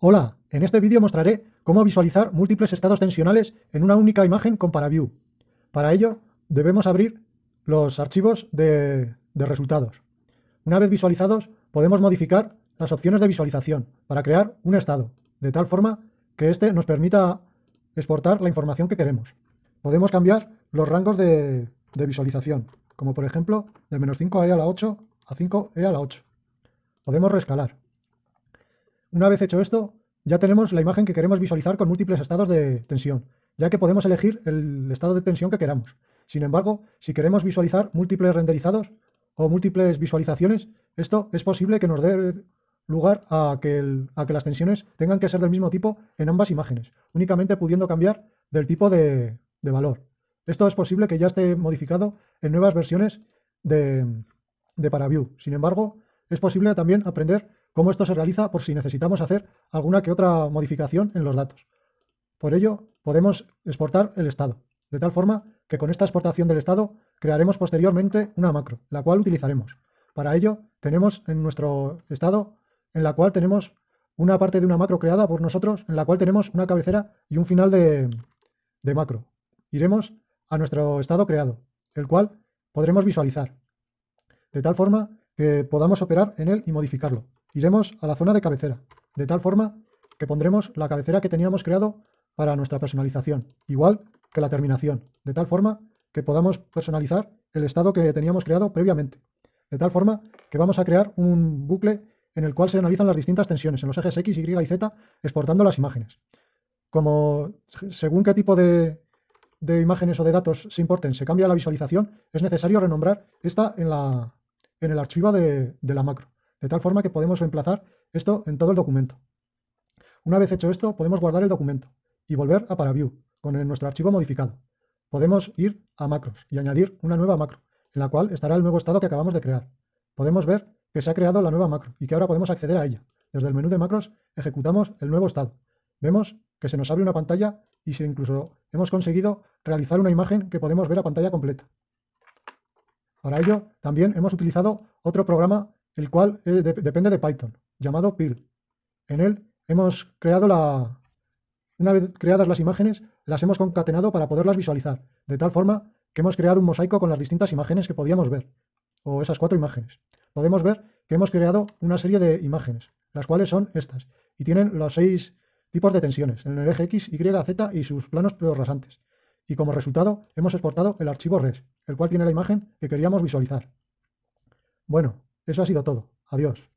Hola, en este vídeo mostraré cómo visualizar múltiples estados tensionales en una única imagen con ParaView. Para ello, debemos abrir los archivos de, resultados. Una vez visualizados, podemos modificar las opciones de visualización para crear un estado, de tal forma que éste nos permita exportar la información que queremos. Podemos cambiar los rangos de, de visualización, como por ejemplo de menos 5e a la 8 a 5e a la 8. Podemos reescalar. Una vez hecho esto, ya tenemos la imagen que queremos visualizar con múltiples estados de tensión, ya que podemos elegir el estado de tensión que queramos. Sin embargo, si queremos visualizar múltiples renderizados o múltiples visualizaciones, esto es posible que nos dé lugar a que, las tensiones tengan que ser del mismo tipo en ambas imágenes, únicamente pudiendo cambiar del tipo de, valor. Esto es posible que ya esté modificado en nuevas versiones de ParaView. Sin embargo, es posible también aprender cómo esto se realiza por si necesitamos hacer alguna que otra modificación en los datos. Por ello, podemos exportar el estado, de tal forma que con esta exportación del estado crearemos posteriormente una macro, la cual utilizaremos. Para ello, tenemos en nuestro estado, en la cual tenemos una parte de una macro creada por nosotros, en la cual tenemos una cabecera y un final de, de macro. Iremos a nuestro estado creado, el cual podremos visualizar, de tal forma que podamos operar en él y modificarlo iremos a la zona de cabecera, de tal forma que pondremos la cabecera que teníamos creado para nuestra personalización, igual que la terminación, de tal forma que podamos personalizar el estado que teníamos creado previamente. De tal forma que vamos a crear un bucle en el cual se analizan las distintas tensiones en los ejes X, Y y Z, exportando las imágenes. Como según qué tipo de, imágenes o de datos se importen se cambia la visualización, es necesario renombrar esta en, la, en el archivo de la macro de tal forma que podemos reemplazar esto en todo el documento. Una vez hecho esto, podemos guardar el documento y volver a ParaView con nuestro archivo modificado. Podemos ir a macros y añadir una nueva macro, en la cual estará el nuevo estado que acabamos de crear. Podemos ver que se ha creado la nueva macro y que ahora podemos acceder a ella. Desde el menú de macros ejecutamos el nuevo estado. Vemos que se nos abre una pantalla y si incluso hemos conseguido realizar una imagen que podemos ver a pantalla completa. Para ello, también hemos utilizado otro programa el cual eh, depende de Python, llamado PIL. En él hemos creado la... Una vez creadas las imágenes, las hemos concatenado para poderlas visualizar, de tal forma que hemos creado un mosaico con las distintas imágenes que podíamos ver, o esas cuatro imágenes. Podemos ver que hemos creado una serie de imágenes, las cuales son estas, y tienen los seis tipos de tensiones, en el eje X, Y, Z y sus planos rasantes. Y como resultado hemos exportado el archivo res, el cual tiene la imagen que queríamos visualizar. Bueno, eso ha sido todo. Adiós.